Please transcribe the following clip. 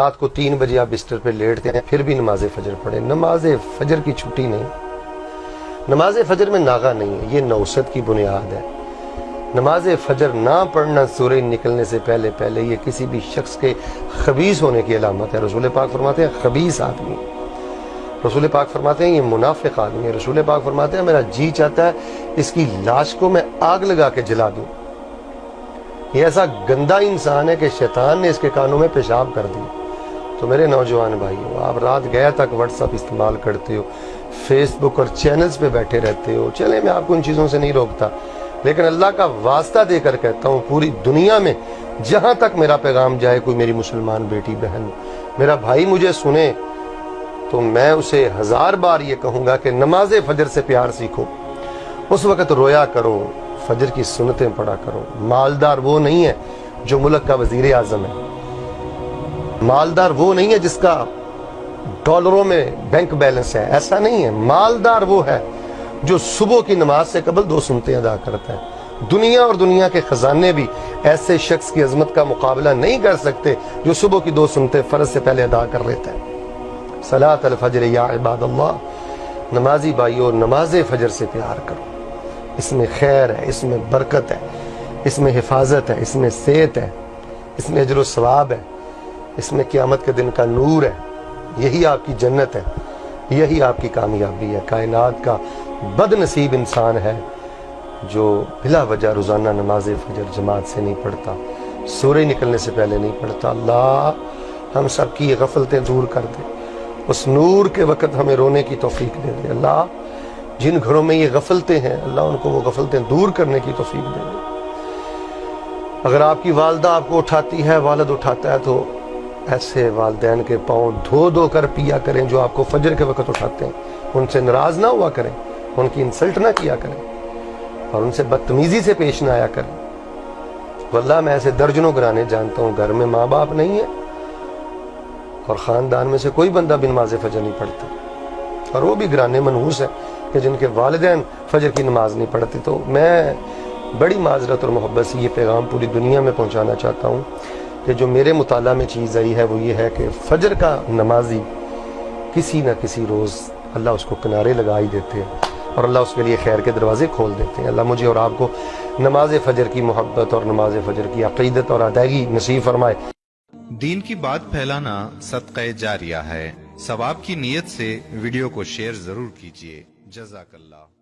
رات کو تین بجے آپ بستر پہ لیٹتے ہیں، پھر بھی نماز فجر پڑھیں۔ نماز فجر کی چھٹی نہیں۔ نماز فجر میں ناغا نہیں ہے، یہ نوسط کی بنیاد ہے۔ نماز فجر نہ پڑھنا سورج نکلنے سے پہلے پہلے یہ کسی بھی شخص کے خبیص ہونے کی علامت ہے۔ رسول پاک فرماتے ہیں خبیص آدمی۔ رسول پاک فرماتے ہیں، یہ منافق آدمی ہے۔ رسول پاک فرماتے ہیں، میرا جی چاہتا ہے، اس کی لاش کو میں آگ لگا کے جلا دوں۔ یہ ایسا گندا انسان ہے کہ شیطان نے اس کے کانوں میں پیشاب کر دی تو میرے نوجوان بھائی ہو آپ رات گیا تک واٹس اپ استعمال کرتے ہو فیس بک اور چینلز پہ بیٹھے رہتے ہو، چلے میں آپ کو ان چیزوں سے نہیں روکتا۔ لیکن اللہ کا واسطہ دے کر کہتا ہوں، پوری دنیا میں جہاں تک میرا پیغام جائے، کوئی میری مسلمان بیٹی بہن، میرا بھائی مجھے سنے، تو میں اسے ہزار بار یہ کہوں گا کہ نماز فجر سے پیار سیکھو۔ اس وقت رویا کرو، فجر کی سنتیں پڑھا کرو۔ مالدار وہ نہیں ہے جو ملک کا وزیر اعظم ہے۔ مالدار وہ نہیں ہے جس کا ڈالروں میں بینک بیلنس ہے، ایسا نہیں ہے۔ مالدار وہ ہے جو صبح کی نماز سے قبل دو سنتیں ادا کرتا ہے۔ دنیا اور دنیا کے خزانے بھی ایسے شخص کی عظمت کا مقابلہ نہیں کر سکتے جو صبح کی دو سنتیں فرض سے پہلے ادا کر لیتا ہے۔ صلاة الفجر یا عباد اللہ، نمازی بھائیو، نماز فجر سے پیار کرو۔ اس میں خیر ہے، اس میں برکت ہے، اس میں حفاظت ہے، اس میں صحت ہے، اس میں اجر و ثواب ہے۔ اس میں قیامت کے دن کا نور ہے، یہی آپ کی جنت ہے، یہی آپ کی کامیابی ہے۔ کائنات کا بد نصیب انسان ہے جو بلا وجہ روزانہ نماز فجر جماعت سے نہیں پڑھتا سورج نکلنے سے پہلے نہیں پڑھتا۔ اللہ، ہم سب کی یہ غفلتیں دور کر دے۔ اس نور کے وقت ہمیں رونے کی توفیق دے دے۔ اللہ، جن گھروں میں یہ غفلتیں ہیں، اللہ ان کو وہ غفلتیں دور کرنے کی توفیق دے دے۔ اگر آپ کی والدہ آپ کو اٹھاتی ہے، والد اٹھاتا ہے تو ایسے والدین کے پاؤں دھو دھو کر پیا کریں جو آپ کو فجر کے وقت اٹھاتے ہیں۔ ان سے ناراض نہ ہوا کریں، ان کی انسلٹ نہ کیا کریں۔ اور ان سے بدتمیزی سے پیش نہ آیا کریں۔ واللہ میں ایسے درجنوں گرانے جانتا ہوں، گھر میں ماں باپ نہیں ہے اور خاندان میں سے کوئی بندہ بن نماز فجر نہیں پڑھتا۔ اور وہ بھی گرانے منحوس ہیں کہ جن کے والدین فجر کی نماز نہیں پڑھتے۔ تو میں بڑی معذرت اور محبت سے یہ پیغام پوری دنیا میں پہنچانا چاہتا ہوں۔ کہ جو میرے مطالعہ میں چیز آئی ہے وہ یہ ہے کہ فجر کا نمازی کسی نہ کسی روز اللہ اس کو کنارے لگا ہی دیتے ہیں اور اللہ اس کے لیے خیر کے دروازے کھول دیتے ہیں۔ اللہ مجھے اور آپ کو نماز فجر کی محبت اور نماز فجر کی عقیدت اور ادائیگی نصیب فرمائے۔ دین کی بات پھیلانا صدقہ جاریہ ہے۔ ثواب کی نیت سے ویڈیو کو شیئر ضرور کیجیے جزاک اللہ۔